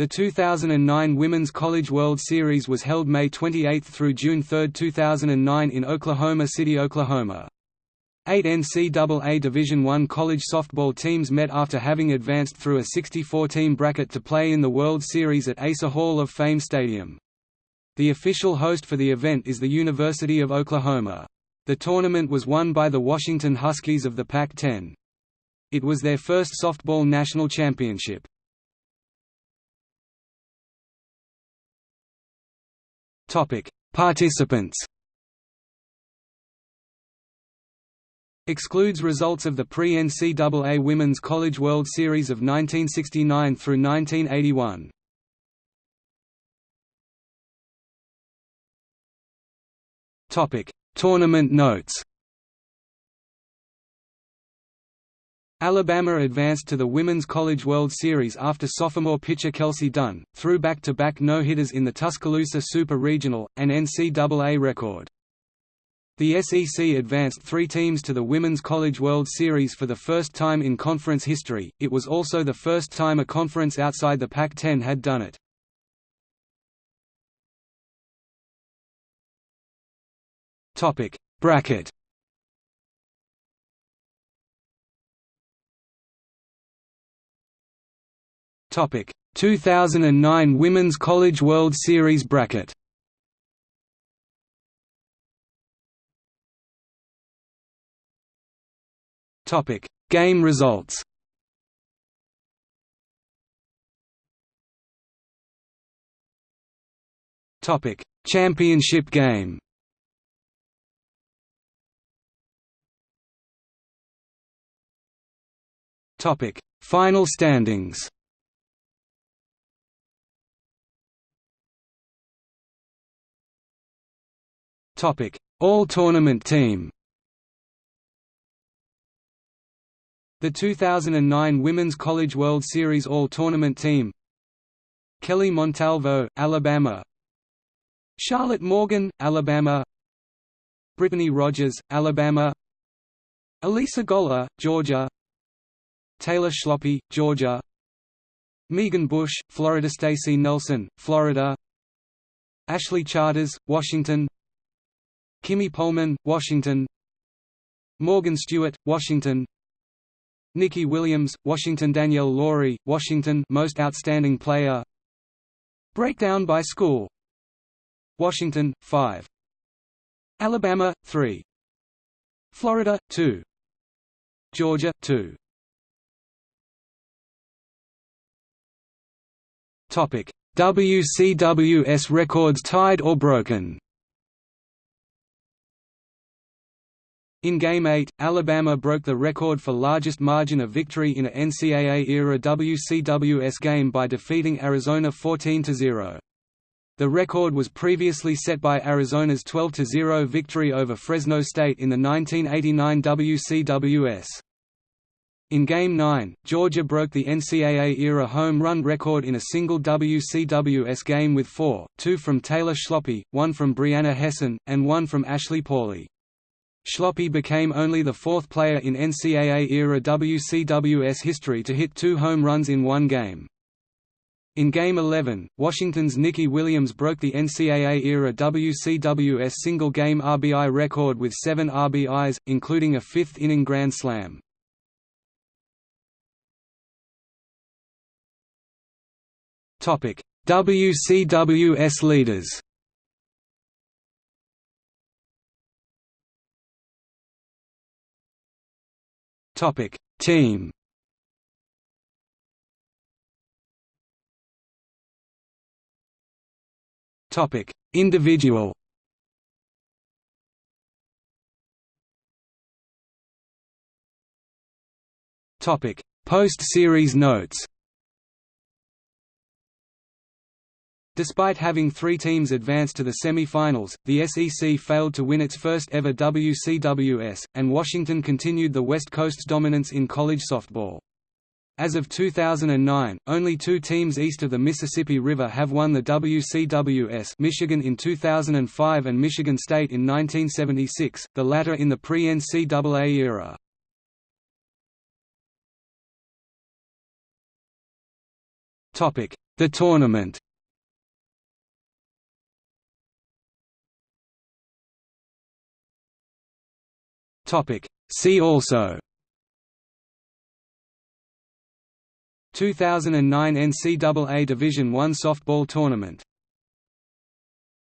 The 2009 Women's College World Series was held May 28 through June 3, 2009 in Oklahoma City, Oklahoma. Eight NCAA Division I college softball teams met after having advanced through a 64-team bracket to play in the World Series at Asa Hall of Fame Stadium. The official host for the event is the University of Oklahoma. The tournament was won by the Washington Huskies of the Pac-10. It was their first softball national championship. Participants Excludes results of the pre-NCAA Women's College World Series of 1969 through 1981. Topic: Tournament notes. Alabama advanced to the Women's College World Series after sophomore pitcher Kelsi Dunne, threw back-to-back no-hitters in the Tuscaloosa Super Regional, an NCAA record. The SEC advanced three teams to the Women's College World Series for the first time in conference history, it was also the first time a conference outside the Pac-10 had done it. Bracket Topic 2009 Women's College World Series bracket Topic: Game results. Topic: Championship game. Topic: Final standings. Topic: All tournament team. The 2009 Women's College World Series All-Tournament Team. Kelly Montalvo, Alabama. Charlotte Morgan, Alabama. Brittany Rogers, Alabama. Alisa Goler, Georgia. Taylor Schlopy, Georgia. Megan Bush, Florida Stacey Nelson, Florida. Ashley Charters, Washington Kimi Pohlman, Washington. Morgan Stewart, Washington. Nikki Williams, Washington. Danielle Lawrie, Washington. Most Outstanding Player. Breakdown by school Washington, 5 Alabama, 3 Florida, 2 Georgia, 2 WCWS records tied or broken In Game 8, Alabama broke the record for largest margin of victory in a NCAA-era WCWS game by defeating Arizona 14–0. The record was previously set by Arizona's 12–0 victory over Fresno State in the 1989 WCWS. In Game 9, Georgia broke the NCAA-era home run record in a single WCWS game with four, two from Taylor Schlopy, one from Brianna Hesson, and one from Ashley Pauley. Schlopy became only the fourth player in NCAA-era WCWS history to hit two home runs in one game. In Game 11, Washington's Nikki Williams broke the NCAA-era WCWS single-game RBI record with seven RBIs, including a fifth-inning grand slam. WCWS leaders Topic Team. Topic Individual. Topic Post-series notes Despite having three teams advance to the semi-finals, the SEC failed to win its first ever WCWS, and Washington continued the West Coast's dominance in college softball. As of 2009, only two teams east of the Mississippi River have won the WCWS Michigan in 2005 and Michigan State in 1976, the latter in the pre-NCAA era. The tournament See also. 2009 NCAA Division I softball tournament